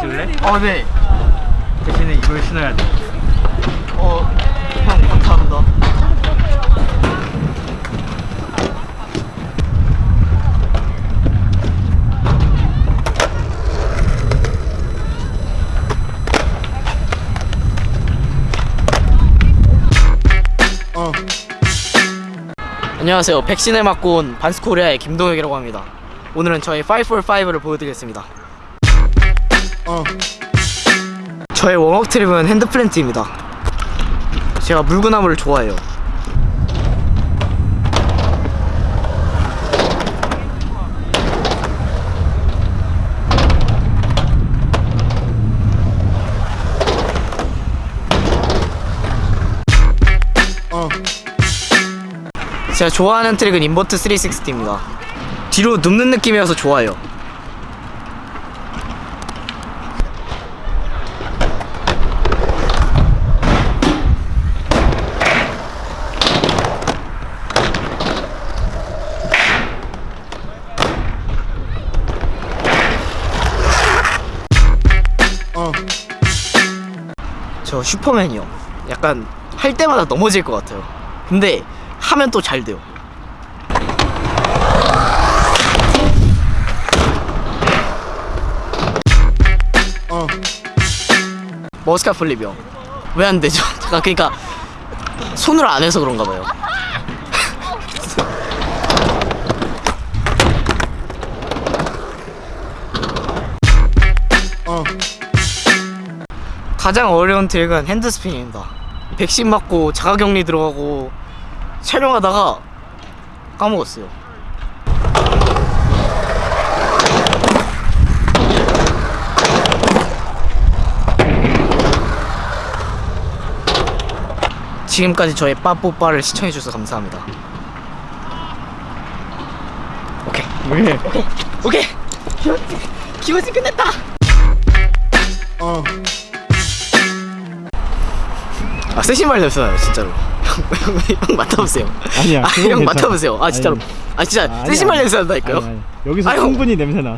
신고 할래? 어네 대신에 이걸 신어야 돼. 어, 형 감사합니다. 어. 안녕하세요. 백신을 맞고 온 반스코리아의 김동혁이라고 합니다. 오늘은 저의 545를 보여드리겠습니다. 어. 저의 웜업 트립은 핸드플랜트입니다. 제가 물구나무를 좋아해요. 제가 좋아하는 트릭은 인버트 360입니다. 뒤로 눕는 느낌이어서 좋아요. 저 슈퍼맨이요. 약간 할 때마다 넘어질 것 같아요. 근데 하면 또 잘 돼요. 머스카 플립이요. 왜 안 되죠? 잠깐 그러니까 손으로 안 해서 그런가 봐요. 가장 어려운 트릭은 핸드스핀입니다. 백신 맞고 자가격리 들어가고 촬영하다가 까먹었어요. 지금까지 저의 빠뽀빠를 시청해주셔서 감사합니다. 오케이. 왜? 오케이. 기호지 끝냈다. 아 세신 말 됐어요 진짜로. 형, 맡아보세요. 아니야, 아, 형 괜찮아. 맡아보세요. 아 진짜로. 아니. 아 진짜 말 냄새 난다니까요. 아니, 아니. 여기서 아니, 형. 충분히 냄새 나.